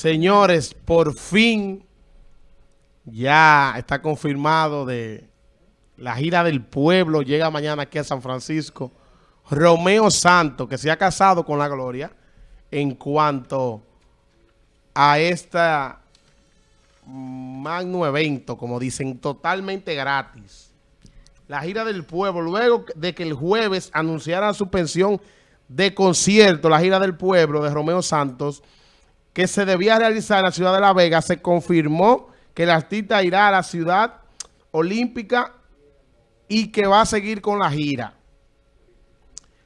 Señores, por fin ya está confirmado de la gira del pueblo. Llega mañana aquí a San Francisco. Romeo Santos, que se ha casado con la Gloria, en cuanto a este magno evento, como dicen, totalmente gratis. La gira del pueblo, luego de que el jueves anunciara suspensión de concierto, la gira del pueblo de Romeo Santos, que se debía realizar en la ciudad de La Vega, se confirmó que el artista irá a la ciudad olímpica y que va a seguir con la gira.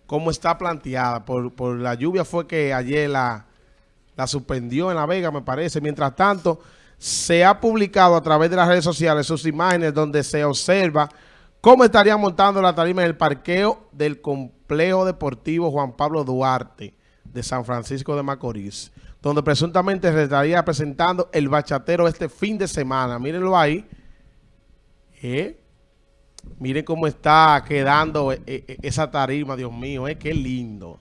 Como está planteada. Por, la lluvia fue que ayer la, la suspendió en La Vega, me parece. Mientras tanto, se ha publicado a través de las redes sociales sus imágenes donde se observa cómo estaría montando la tarima en el parqueo del complejo deportivo Juan Pablo Duarte de San Francisco de Macorís donde presuntamente se estaría presentando el bachatero este fin de semana. Mírenlo ahí. ¿Eh? Miren cómo está quedando eh, eh, esa tarima, Dios mío, eh, qué lindo.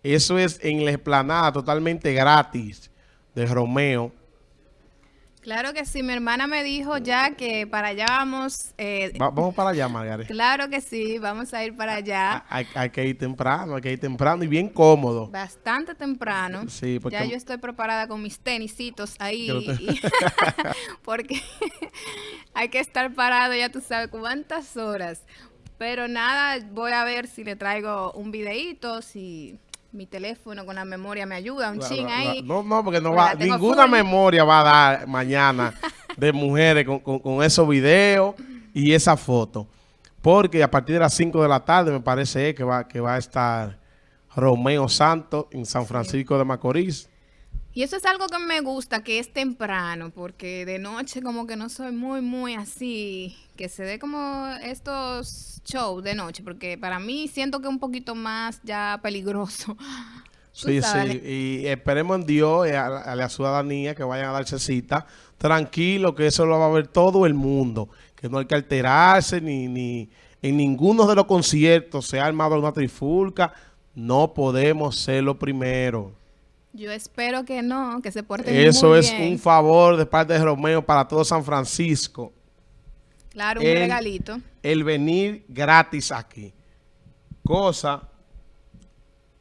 Eso es en la explanada totalmente gratis de Romeo. Claro que sí, mi hermana me dijo ya que para allá vamos. Eh, vamos para allá, Margarita. Claro que sí, vamos a ir para allá. Hay, que ir temprano, hay que ir temprano y bien cómodo. Bastante temprano. Sí, porque... Ya yo estoy preparada con mis tenisitos ahí. porque hay que estar parado, ya tú sabes cuántas horas. Pero nada, voy a ver si le traigo un videíto, si mi teléfono con la memoria me ayuda, un ching ahí. no, no, porque no va, ninguna memoria va a dar mañana de mujeres con, con, esos videos y esa foto. Porque a partir de las 5 de la tarde me parece que va, que va a estar Romeo Santos en San Francisco de Macorís. Y eso es algo que me gusta, que es temprano, porque de noche como que no soy muy, muy así, que se dé como estos shows de noche, porque para mí siento que es un poquito más ya peligroso. Sí, sí, y esperemos en Dios, a, a, la ciudadanía que vayan a darse cita, tranquilo, que eso lo va a ver todo el mundo, que no hay que alterarse, ni, ni en ninguno de los conciertos se ha armado una trifulca, no podemos ser lo primero. Yo espero que no, que se porten Eso muy bien. Eso es un favor de parte de Romeo para todo San Francisco. Claro, un regalito. El venir gratis aquí. Cosa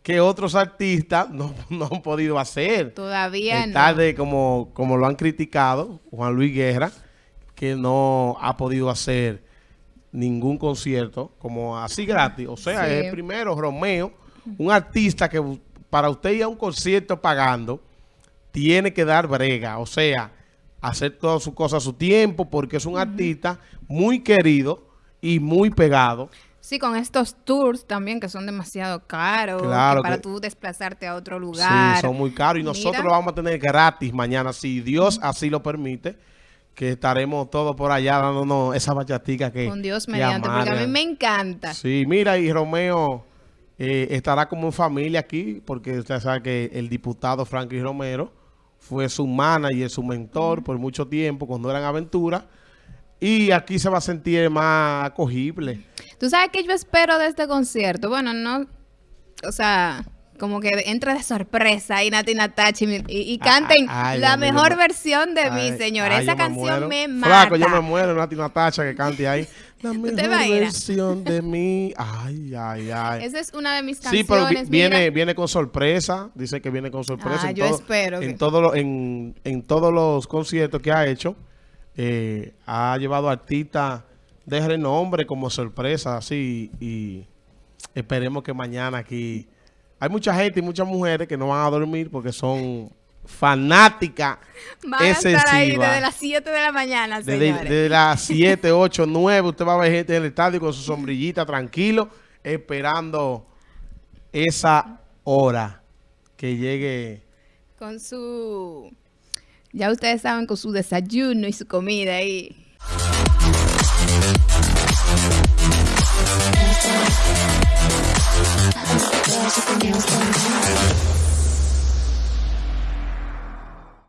que otros artistas no, han podido hacer. Todavía no. Tarde, como, como lo han criticado, Juan Luis Guerra, que no ha podido hacer ningún concierto como así gratis. O sea, es el primero, Romeo, un artista que para usted ir a un concierto pagando, tiene que dar brega, o sea, hacer todas sus cosas a su tiempo, porque es un artista muy querido y muy pegado. Sí, con estos tours también que son demasiado caros, claro para tú desplazarte a otro lugar. Sí, son muy caros y nosotros lo vamos a tener gratis mañana, si Dios así lo permite, que estaremos todos por allá dándonos esa bachatica que Con Dios mediante, porque a mí me encanta. Sí, mira, y Romeo eh, estará como en familia aquí, porque usted sabe que el diputado Franklin Romero fue su manager, su mentor por mucho tiempo cuando eran aventuras. Y aquí se va a sentir más acogible. ¿Tú sabes qué yo espero de este concierto? Bueno, no... O sea, como que entre de sorpresa y Nati Natachi y, y, canten la mejor versión de mí, señor. Esa canción me, mata. Flaco, yo me muero, Nati Natacha que cante ahí. La mejor versión de mí. Ay, ay, ay. Esa es una de mis canciones. Sí, pero viene, viene con sorpresa. Dice que viene con sorpresa. Ah, yo espero. En, todo en, en, todos los conciertos que ha hecho, eh, ha llevado artistas de renombre como sorpresa, así. Y esperemos que mañana aquí hay mucha gente y muchas mujeres que no van a dormir porque son fanáticas Van a estar ahí desde las 7 de la mañana, señores. Desde, las 7, 8, 9, usted va a ver gente en el estadio con su sombrillita tranquilo, esperando esa hora que llegue. Con su... Ya ustedes saben, con su desayuno y su comida ahí.